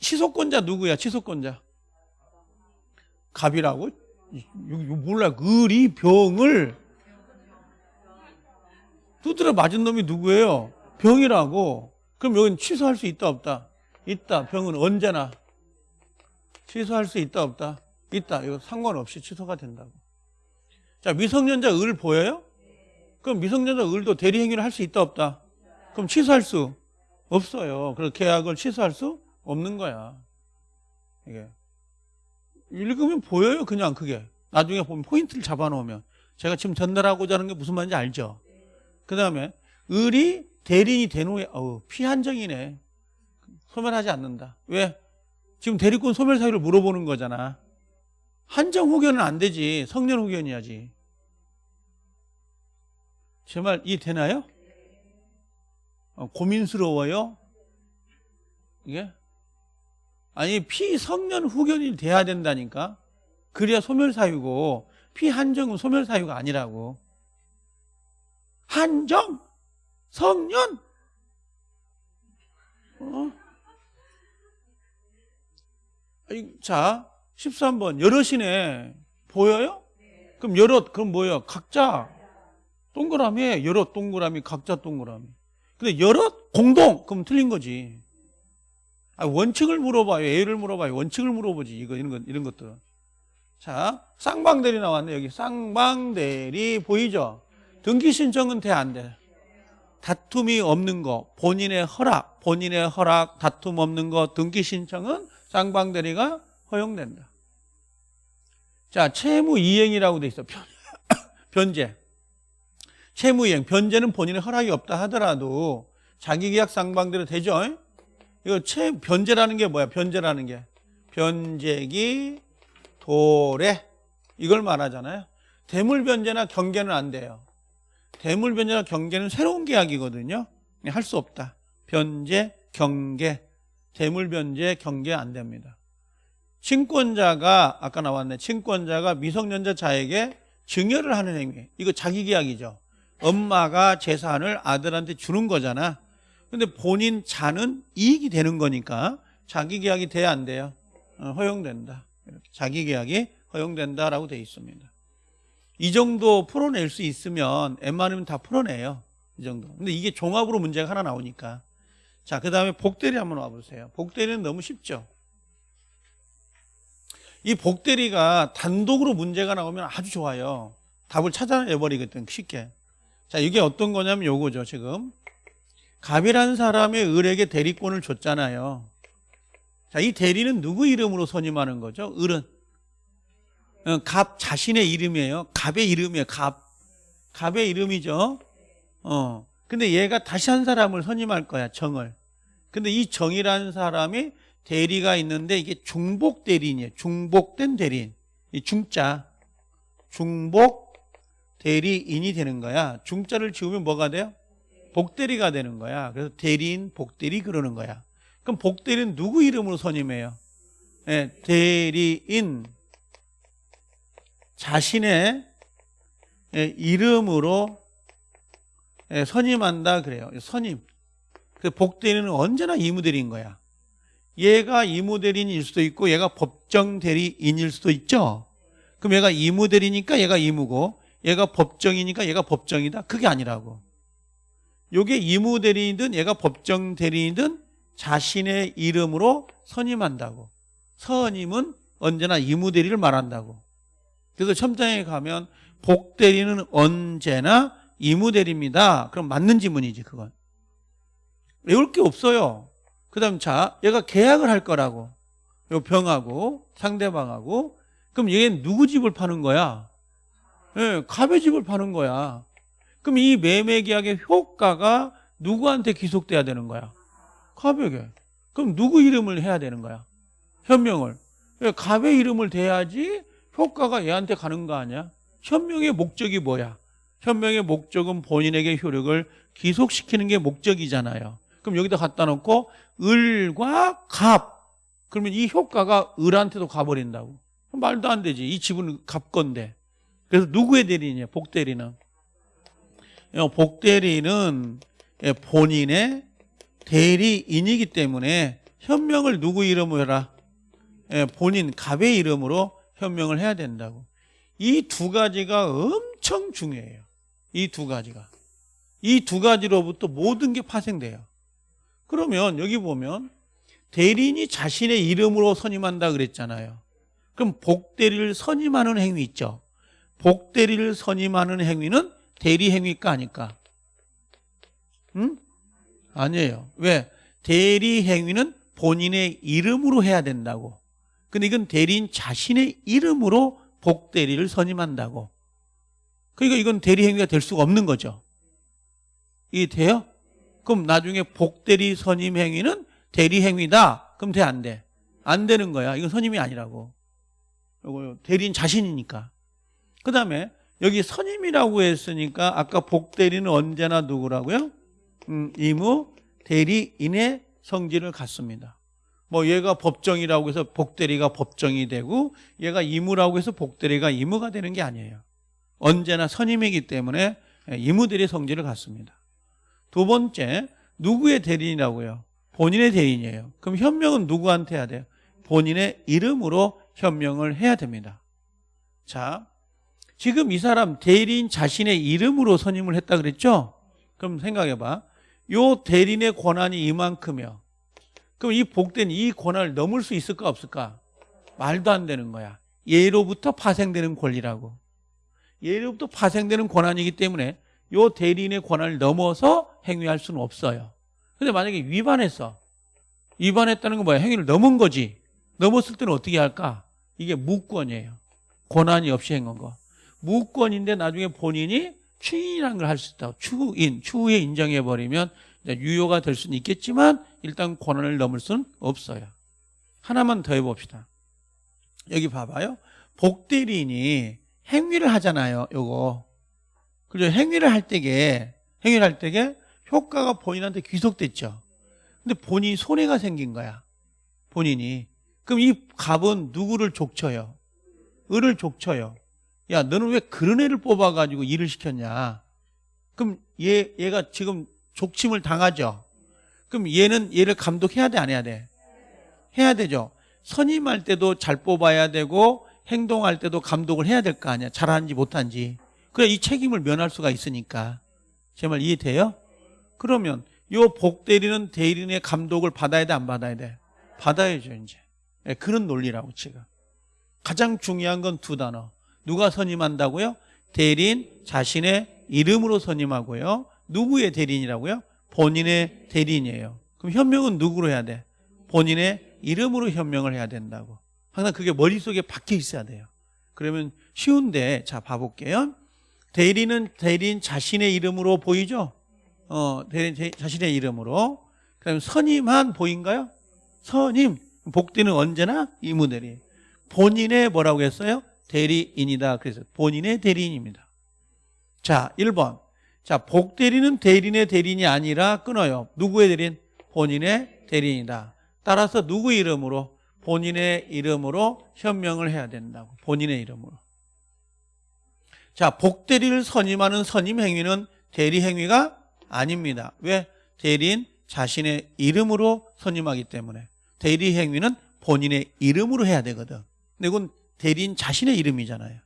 치소권자 누구야? 치소권자. 갑이라고? 몰라. 을이 병을 두드려 맞은 놈이 누구예요? 병이라고. 그럼 여기는 취소할 수 있다 없다? 있다. 병은 언제나 취소할 수 있다 없다? 있다. 이거 상관없이 취소가 된다고. 자, 미성년자 을 보여요? 그럼 미성년자 을도 대리 행위를 할 수 있다 없다? 그럼 취소할 수 없어요. 그래서 계약을 취소할 수 없는 거야. 이게 읽으면 보여요, 그냥 그게. 나중에 보면 포인트를 잡아놓으면 제가 지금 전달하고자 하는 게 무슨 말인지 알죠? 그 다음에 을이 대리인이 된 후에 어우 피한정이네. 소멸하지 않는다. 왜? 지금 대리권 소멸 사유를 물어보는 거잖아. 한정 후견은 안 되지. 성년 후견이야지. 제 말 이해 되나요? 어, 고민스러워요? 이게? 아니 피성년 후견이 돼야 된다니까. 그래야 소멸 사유고 피한정은 소멸 사유가 아니라고. 한정 성년 어? 자 13번 여럿이네 보여요? 그럼 여럿 그럼 뭐예요? 각자 동그라미 여럿 동그라미 각자 동그라미 근데 여럿 공동 그럼 틀린 거지 아, 원칙을 물어봐요. A를 물어봐요. 원칙을 물어보지. 이거 이런 것 이런 것들. 자 쌍방대리 나왔네 여기. 쌍방대리 보이죠? 등기 신청은 돼 안 돼? 다툼이 없는 거. 본인의 허락 본인의 허락 다툼 없는 거. 등기 신청은 쌍방대리가 허용된다. 자 채무 이행이라고 돼 있어. 변, <coughs> 변제. 채무 이행. 변제는 본인의 허락이 없다 하더라도 자기 계약 쌍방대로 되죠 이거 채 변제라는 게 뭐야 변제라는 게 변제기 도래 이걸 말하잖아요 대물 변제나 경계는 안 돼요 대물 변제나 경계는 새로운 계약이거든요. 할 수 없다. 변제, 경계, 대물 변제, 경계 안 됩니다. 친권자가 아까 나왔네. 친권자가 미성년자 자에게 증여를 하는 행위. 이거 자기 계약이죠. 엄마가 재산을 아들한테 주는 거잖아. 근데 본인 자는 이익이 되는 거니까 자기 계약이 돼야 안 돼요. 어, 허용된다. 이렇게 자기 계약이 허용된다라고 돼 있습니다. 이 정도 풀어낼 수 있으면 웬만하면 다 풀어내요. 이 정도. 근데 이게 종합으로 문제가 하나 나오니까. 자, 그 다음에 복대리 한번 와보세요. 복대리는 너무 쉽죠. 이 복대리가 단독으로 문제가 나오면 아주 좋아요. 답을 찾아내버리거든, 쉽게. 자, 이게 어떤 거냐면 요거죠, 지금. 갑이라는 사람의 을에게 대리권을 줬잖아요. 자, 이 대리는 누구 이름으로 선임하는 거죠? 을은. 어, 갑 자신의 이름이에요. 갑의 이름이에요. 갑. 갑의 이름이죠. 어. 근데 얘가 다시 한 사람을 선임할 거야, 정을. 근데 이 정이라는 사람이 대리가 있는데 이게 중복 대리인이에요. 중복된 대리인. 이 중자. 중복 대리인이 되는 거야. 중자를 지우면 뭐가 돼요? 복대리가 되는 거야. 그래서 대리인, 복대리 그러는 거야. 그럼 복대리는 누구 이름으로 선임해요? 네, 대리인 자신의 예, 이름으로 예, 선임한다 그래요. 선임. 그 복대리는 언제나 이무대리인 거야. 얘가 이무대리인일 수도 있고 얘가 법정대리인일 수도 있죠. 그럼 얘가 이무대리니까 얘가 이무고 얘가 법정이니까 얘가 법정이다. 그게 아니라고. 요게 이무 대리인이든 얘가 법정 대리인이든 자신의 이름으로 선임한다고. 선임은 언제나 이무 대리를 말한다고. 그래서 첨장에 가면 복 대리는 언제나 이무 대리입니다. 그럼 맞는 지문이지 그건. 외울 게 없어요. 그 다음 자 얘가 계약을 할 거라고. 요 병하고 상대방하고 그럼 얘는 누구 집을 파는 거야? 예, 네, 갑의 집을 파는 거야. 그럼 이 매매 계약의 효과가 누구한테 기속돼야 되는 거야? 갑에게. 그럼 누구 이름을 해야 되는 거야? 현명을. 예, 갑의 이름을 대야지 효과가 얘한테 가는 거 아니야? 현명의 목적이 뭐야? 현명의 목적은 본인에게 효력을 기속시키는 게 목적이잖아요. 그럼 여기다 갖다 놓고 을과 갑 그러면 이 효과가 을한테도 가버린다고. 말도 안 되지. 이 집은 갑 건데. 그래서 누구의 대리냐? 복대리는. 어, 복대리는 예, 본인의 대리인이기 때문에 현명을 누구 이름으로 해라? 예, 본인 갑의 이름으로 현명을 해야 된다고. 이 두 가지가 엄청 중요해요. 이 두 가지가. 이 두 가지로부터 모든 게 파생돼요. 그러면 여기 보면 대리인이 자신의 이름으로 선임한다 그랬잖아요. 그럼 복대리를 선임하는 행위 있죠. 복대리를 선임하는 행위는 대리 행위가 아닐까? 응? 아니에요. 왜? 대리 행위는 본인의 이름으로 해야 된다고. 근데 이건 대리인 자신의 이름으로 복대리를 선임한다고. 그러니까 이건 대리 행위가 될 수가 없는 거죠. 이게 돼요? 그럼 나중에 복대리 선임 행위는 대리 행위다. 그럼 돼, 안 돼? 안 되는 거야. 이건 선임이 아니라고. 이거 대리인 자신이니까. 그 다음에 여기 선임이라고 했으니까 아까 복대리는 언제나 누구라고요? 음, 이무 대리인의 성질을 갖습니다. 뭐 얘가 법정이라고 해서 복대리가 법정이 되고 얘가 이무라고 해서 복대리가 이무가 되는 게 아니에요. 언제나 선임이기 때문에 이무대리 성질을 갖습니다. 두 번째, 누구의 대리인이라고요? 본인의 대리인이에요. 그럼 현명은 누구한테 해야 돼요? 본인의 이름으로 현명을 해야 됩니다. 자, 지금 이 사람 대리인 자신의 이름으로 선임을 했다 그랬죠? 그럼 생각해봐. 요 대리인의 권한이 이만큼이요. 그럼 이 복된 이 권한을 넘을 수 있을까 없을까? 말도 안 되는 거야. 예로부터 파생되는 권리라고. 예로부터 파생되는 권한이기 때문에 요 대리인의 권한을 넘어서 행위할 수는 없어요. 근데 만약에 위반했어. 위반했다는 건 뭐야? 행위를 넘은 거지. 넘었을 때는 어떻게 할까? 이게 무권이에요. 권한이 없이 행한 거. 무권인데 나중에 본인이 추인이라는 걸 할 수 있다. 추인, 추후에 인정해버리면 유효가 될 수는 있겠지만 일단 권한을 넘을 수는 없어요. 하나만 더 해봅시다. 여기 봐봐요. 복대리인이 행위를 하잖아요. 요거. 그죠? 행위를 할 때게, 행위를 할 때게 효과가 본인한테 귀속됐죠. 근데 본인이 손해가 생긴 거야. 본인이. 그럼 이 갑은 누구를 족쳐요? 을을 족쳐요. 야, 너는 왜 그런 애를 뽑아가지고 일을 시켰냐? 그럼 얘, 얘가 지금 족침을 당하죠? 그럼 얘는 얘를 감독해야 돼, 안 해야 돼? 해야 되죠. 선임할 때도 잘 뽑아야 되고, 행동할 때도 감독을 해야 될 거 아니야. 잘하는지 못한지. 그래, 이 책임을 면할 수가 있으니까. 제 말 이해돼요? 그러면 요 복대리는 대리인의 감독을 받아야 돼, 안 받아야 돼? 받아야죠, 이제. 네, 그런 논리라고, 지금. 가장 중요한 건 두 단어. 누가 선임한다고요? 대리인 자신의 이름으로 선임하고요. 누구의 대리인이라고요? 본인의 대리인이에요. 그럼 현명은 누구로 해야 돼? 본인의 이름으로 현명을 해야 된다고. 항상 그게 머릿속에 박혀 있어야 돼요. 그러면 쉬운데 자 봐볼게요. 대리는 대리인 자신의 이름으로 보이죠? 어, 대리인 제- 자신의 이름으로. 그다음에 선임한 보인가요? 선임. 복대는 언제나 이무대리. 본인의 뭐라고 했어요? 대리인이다. 그래서 본인의 대리인입니다. 자, 1번. 자, 복대리는 대리인의 대리인이 아니라 끊어요. 누구의 대리인? 본인의 대리인이다. 따라서 누구 이름으로? 본인의 이름으로 현명을 해야 된다고. 본인의 이름으로. 자, 복대리를 선임하는 선임 행위는 대리 행위가 아닙니다. 왜? 대리인 자신의 이름으로 선임하기 때문에. 대리 행위는 본인의 이름으로 해야 되거든. 근데 이건 대리인 자신의 이름이잖아요.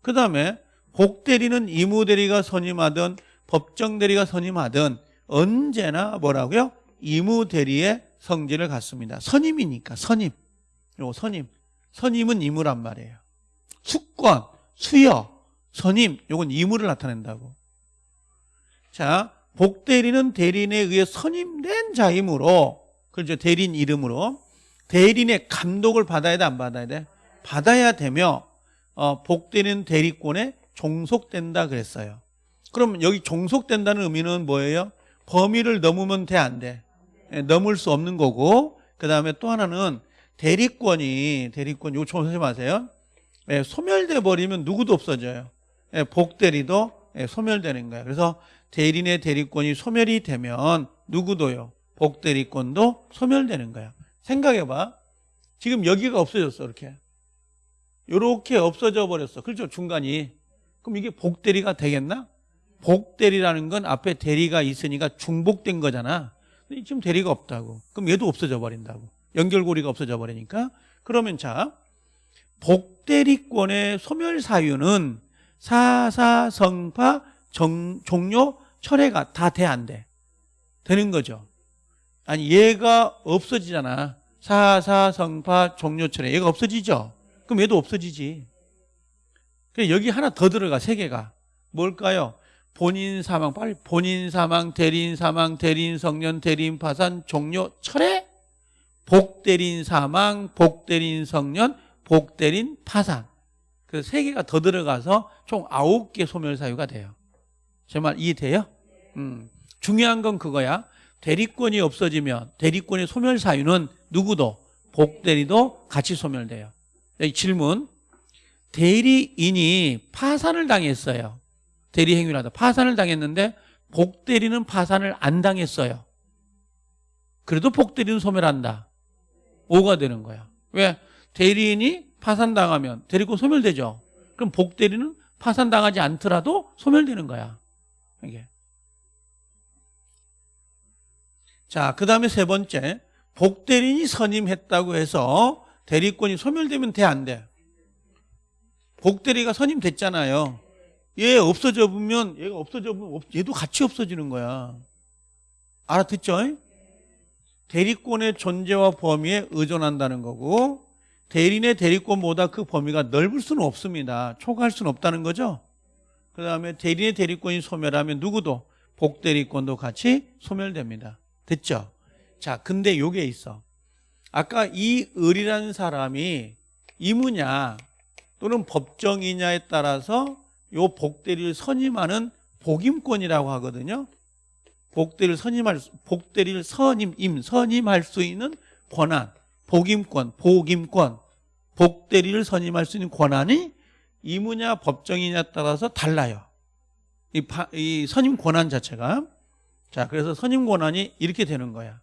그 다음에 복대리는 이무대리가 선임하든 법정대리가 선임하든 언제나 뭐라고요? 이무대리의 성질을 갖습니다. 선임이니까 선임. 요 선임. 선임은 이무란 말이에요. 수권, 수여, 선임 요건 이무를 나타낸다고. 자, 복대리는 대리인에 의해 선임된 자이므로 그렇죠. 대리인 이름으로 대리인의 감독을 받아야 돼 안 받아야 돼? 받아야 되며 어, 복되는 대리권에 종속된다 그랬어요. 그럼 여기 종속된다는 의미는 뭐예요? 범위를 넘으면 돼 안 돼? 예, 넘을 수 없는 거고 그 다음에 또 하나는 대리권이 대리권 이거 조심하세요. 예, 소멸돼 버리면 누구도 없어져요. 예, 복대리도 예, 소멸되는 거예요. 그래서 대리인의 대리권이 소멸이 되면 누구도요? 복대리권도 소멸되는 거야. 생각해봐. 지금 여기가 없어졌어 이렇게. 이렇게 없어져 버렸어. 그렇죠? 중간이. 그럼 이게 복대리가 되겠나? 복대리라는 건 앞에 대리가 있으니까 중복된 거잖아. 근데 지금 대리가 없다고. 그럼 얘도 없어져 버린다고. 연결고리가 없어져 버리니까. 그러면 자, 복대리권의 소멸 사유는 사사 성파 정, 종료 철회가 다 돼 안 돼? 되는 거죠. 아니 얘가 없어지잖아. 사사 성파 종료 철회 얘가 없어지죠. 그럼 얘도 없어지지. 여기 하나 더 들어가 세 개가 뭘까요? 본인 사망 빨리 본인 사망 대리인 사망 대리인 성년 대리인 파산 종료 철회 복 대리인 사망 복 대리인 성년 복 대리인 파산 그세 개가 더 들어가서 총 아홉 개 소멸 사유가 돼요. 제 말 이해돼요? 음. 중요한 건 그거야. 대리권이 없어지면 대리권의 소멸 사유는 누구도 복대리도 같이 소멸돼요. 질문. 대리인이 파산을 당했어요. 대리 하다 파산을 당했는데 복대리는 파산을 안 당했어요. 그래도 복대리는 소멸한다. 5가 되는 거야. 왜? 대리인이 파산당하면 대리권 소멸되죠. 그럼 복대리는 파산당하지 않더라도 소멸되는 거야. 이게. 자, 그 다음에 세 번째. 복대리인이 선임했다고 해서 대리권이 소멸되면 돼, 안 돼? 복대리가 선임됐잖아요. 얘 없어져 보면 얘가 없어져 보면 얘도 같이 없어지는 거야. 알아듣죠? 대리권의 존재와 범위에 의존한다는 거고 대리인의 대리권보다 그 범위가 넓을 수는 없습니다. 초과할 수는 없다는 거죠. 그 다음에 대리인의 대리권이 소멸하면 누구도 복대리권도 같이 소멸됩니다. 됐죠? 자, 근데 요게 있어. 아까 이 을이라는 사람이 이무냐 또는 법정이냐에 따라서 요 복대리를 선임하는 복임권이라고 하거든요. 복대리를 선임할 복대리를 선임 임 선임할 수 있는 권한 복임권 복임권 복대리를 선임할 수 있는 권한이 이무냐 법정이냐에 따라서 달라요. 이, 파, 이 선임 권한 자체가 자 그래서 선임 권한이 이렇게 되는 거야.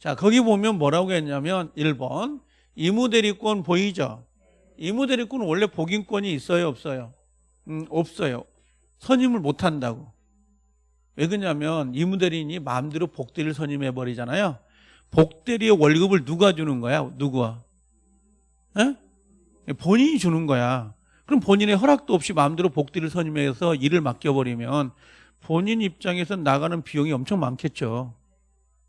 자 거기 보면 뭐라고 했냐면 1번 이무대리권 보이죠? 이무대리권은 원래 복임권이 있어요 없어요? 음, 없어요. 선임을 못 한다고. 왜 그러냐면 이무대리인이 마음대로 복대리를 선임해 버리잖아요. 복대리의 월급을 누가 주는 거야? 누구와? 에? 본인이 주는 거야. 그럼 본인의 허락도 없이 마음대로 복대리를 선임해서 일을 맡겨버리면 본인 입장에서 나가는 비용이 엄청 많겠죠.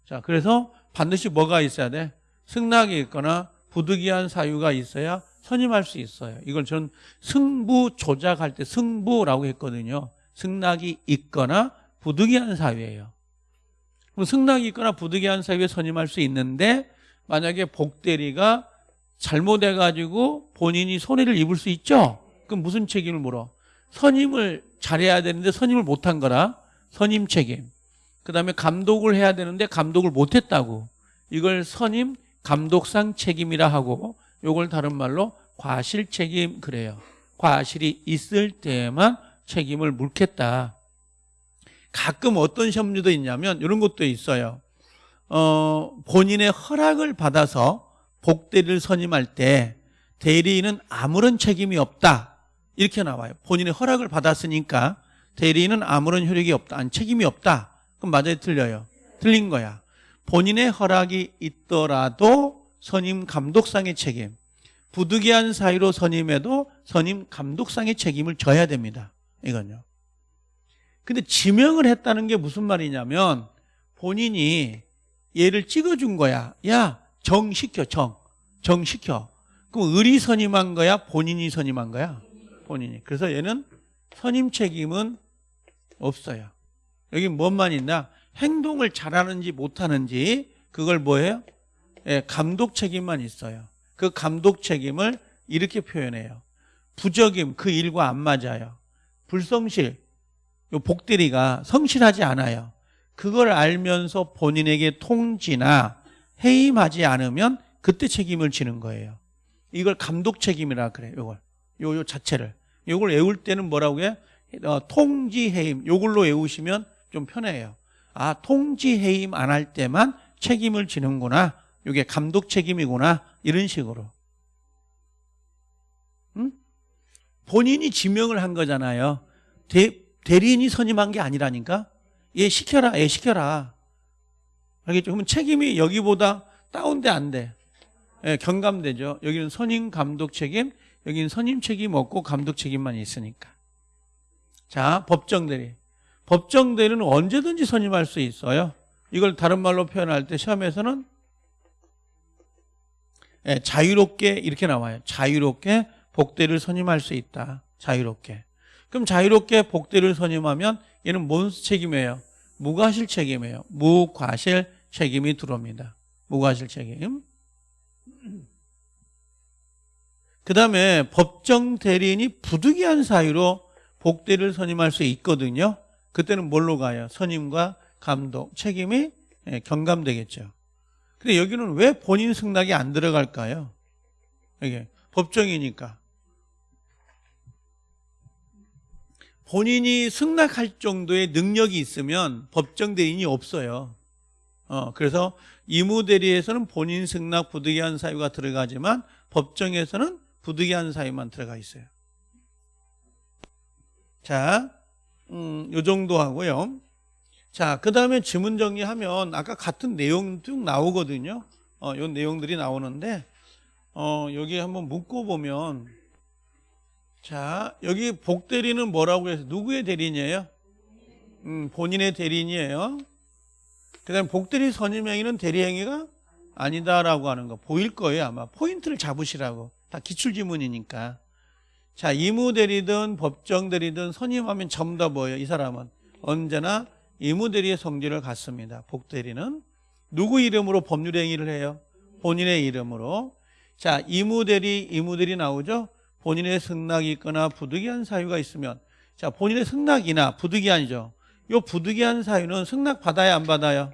자, 그래서 반드시 뭐가 있어야 돼? 승낙이 있거나 부득이한 사유가 있어야 선임할 수 있어요. 이걸 저는 승부 조작할 때 승부라고 했거든요. 승낙이 있거나 부득이한 사유예요. 그럼 승낙이 있거나 부득이한 사유에 선임할 수 있는데 만약에 복대리가 잘못해가지고 본인이 손해를 입을 수 있죠? 그럼 무슨 책임을 물어? 선임을 잘해야 되는데 선임을 못한 거라 선임 책임. 그 다음에 감독을 해야 되는데 감독을 못했다고. 이걸 선임 감독상 책임이라 하고 요걸 다른 말로 과실 책임 그래요. 과실이 있을 때만 책임을 묻겠다. 가끔 어떤 시험류도 있냐면 이런 것도 있어요. 어, 본인의 허락을 받아서 복대리를 선임할 때 대리인은 아무런 책임이 없다. 이렇게 나와요. 본인의 허락을 받았으니까 대리인은 아무런 효력이 없다. 아니, 책임이 없다. 그럼 맞아요? 틀려요? 틀린 거야. 본인의 허락이 있더라도 선임 감독상의 책임. 부득이한 사유로 선임해도 선임 감독상의 책임을 져야 됩니다. 이건요. 근데 지명을 했다는 게 무슨 말이냐면 본인이 얘를 찍어준 거야. 야, 정 시켜, 정. 정 시켜. 그럼 을이 선임한 거야? 본인이 선임한 거야? 본인이. 그래서 얘는 선임 책임은 없어요. 여기 뭔만 있나? 행동을 잘하는지 못하는지 그걸 뭐예요? 예, 감독 책임만 있어요. 그 감독 책임을 이렇게 표현해요. 부적임, 그 일과 안 맞아요. 불성실, 요 복대리가 성실하지 않아요. 그걸 알면서 본인에게 통지나 해임하지 않으면 그때 책임을 지는 거예요. 이걸 감독 책임이라 그래요. 요걸. 요, 요 자체를. 요걸 외울 때는 뭐라고 해요? 어, 통지 해임. 요걸로 외우시면 좀 편해요. 아, 통지 해임 안 할 때만 책임을 지는구나. 요게 감독 책임이구나. 이런 식으로. 응? 본인이 지명을 한 거잖아요. 대, 대리인이 선임한 게 아니라니까. 얘 시켜라, 얘 시켜라. 알겠죠? 그러면 책임이 여기보다 다운돼 안 돼. 예, 경감되죠. 여기는 선임 감독 책임, 여기는 선임 책임 없고 감독 책임만 있으니까. 자, 법정 대리. 법정 대리는 언제든지 선임할 수 있어요. 이걸 다른 말로 표현할 때 시험에서는 예, 자유롭게 이렇게 나와요. 자유롭게 복대를 선임할 수 있다. 자유롭게. 그럼 자유롭게 복대를 선임하면 얘는 뭔 책임이에요? 무과실 책임이에요. 무과실 책임이 들어옵니다. 무과실 책임. 그 다음에 법정 대리인이 부득이한 사유로 복대를 선임할 수 있거든요. 그때는 뭘로 가요? 선임과 감독, 책임이 예, 경감되겠죠. 근데 여기는 왜 본인 승낙이 안 들어갈까요? 이게 법정이니까. 본인이 승낙할 정도의 능력이 있으면 법정 대리인이 없어요. 어, 그래서 이무대리에서는 본인 승낙 부득이한 사유가 들어가지만 법정에서는 부득이한 사유만 들어가 있어요. 자, 음, 요 정도 하고요. 자, 그 다음에 지문 정리하면 아까 같은 내용 쭉 나오거든요. 어, 요 내용들이 나오는데, 어, 여기 한번 묶어 보면, 자, 여기 복 대리는 뭐라고 해서 누구의 대리인이에요? 음, 본인의 대리인이에요. 그 다음에 복 대리 선임행위는 대리행위가 아니다라고 하는 거 보일 거예요, 아마. 포인트를 잡으시라고. 다 기출지문이니까. 자, 이무대리든 법정대리든 선임하면 전부 다 뭐예요? 이 사람은 언제나 이무대리의 성질을 갖습니다. 복대리는 누구 이름으로 법률 행위를 해요? 본인의 이름으로. 자, 이무대리, 이무대리 나오죠? 본인의 승낙이 있거나 부득이한 사유가 있으면 자, 본인의 승낙이나 부득이한이죠. 요 부득이한 사유는 승낙 받아야 안 받아요?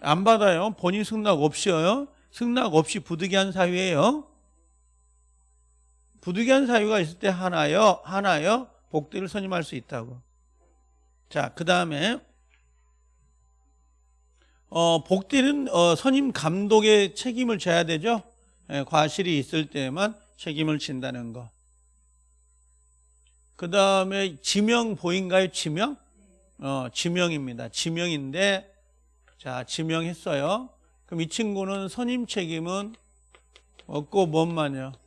안 받아요. 본인 승낙 없이요. 승낙 없이 부득이한 사유예요. 부득이한 사유가 있을 때 하나요, 하나요, 복대를 선임할 수 있다고. 자, 그 다음에, 어, 복대는, 어, 선임 감독의 책임을 져야 되죠? 예, 과실이 있을 때만 책임을 진다는 거. 그 다음에 지명 보인가요? 지명? 어, 지명입니다. 지명인데, 자, 지명했어요. 그럼 이 친구는 선임 책임은 없고 뭔만요?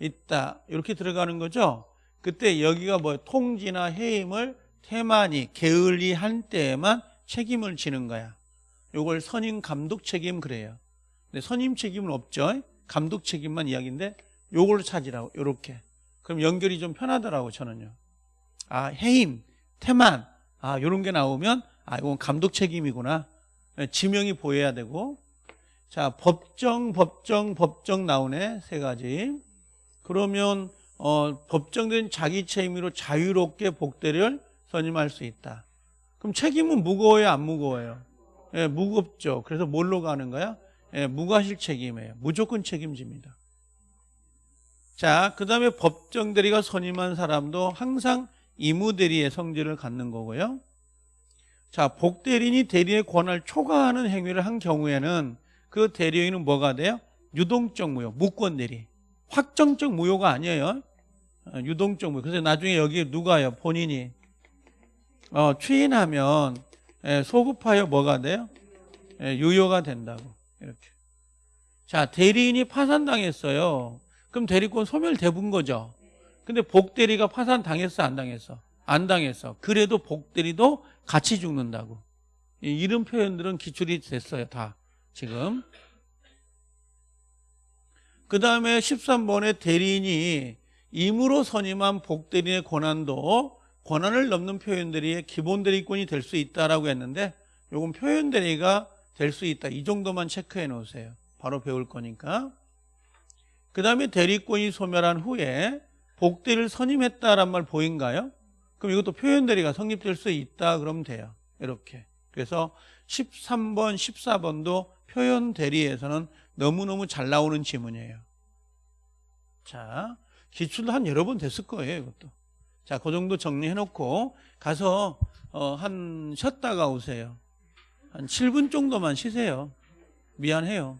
있다. 이렇게 들어가는 거죠. 그때 여기가 뭐 통지나 해임을 태만히 게을리 한 때에만 책임을 지는 거야. 요걸 선임 감독 책임 그래요. 근데 선임 책임은 없죠. 감독 책임만 이야기인데 요걸 찾으라고 요렇게. 그럼 연결이 좀 편하더라고 저는요. 아 해임, 태만 아 요런 게 나오면 아 이건 감독 책임이구나. 지명이 보여야 되고 자 법정 법정 법정 나오네 세 가지. 그러면 어, 법정된 자기 책임으로 자유롭게 복대를 선임할 수 있다. 그럼 책임은 무거워요, 안 무거워요? 예, 무겁죠. 그래서 뭘로 가는 거야? 예, 무과실 책임이에요. 무조건 책임집니다. 자, 그 다음에 법정 대리가 선임한 사람도 항상 이무 대리의 성질을 갖는 거고요. 자, 복대리인이 대리의 권한을 초과하는 행위를 한 경우에는 그 대리인은 뭐가 돼요? 유동적 무효, 무권 대리. 확정적 무효가 아니에요. 어, 유동적 무효. 그래서 나중에 여기 누가요? 본인이 어, 추인하면 예, 소급하여 뭐가 돼요? 예, 유효가 된다고 이렇게. 자 대리인이 파산당했어요. 그럼 대리권 소멸돼본 거죠. 근데 복대리가 파산 당했어 안 당했어? 안 당했어. 그래도 복대리도 같이 죽는다고. 이런 표현들은 기출이 됐어요 다 지금. 그 다음에 13번에 대리인이 임으로 선임한 복대리인의 권한도 권한을 넘는 표현들이 기본 대리권이 될 수 있다라고 했는데 요건 표현 대리가 될 수 있다. 이 정도만 체크해 놓으세요. 바로 배울 거니까. 그 다음에 대리권이 소멸한 후에 복대를 선임했다란 말 보인가요? 그럼 이것도 표현 대리가 성립될 수 있다 그러면 돼요. 이렇게. 그래서 13번, 14번도 표현 대리에서는 너무너무 잘 나오는 지문이에요. 자, 기출도 한 여러 번 됐을 거예요, 이것도. 자, 그 정도 정리해 놓고 가서 어, 한 쉬었다가 오세요. 한 7분 정도만 쉬세요. 미안해요.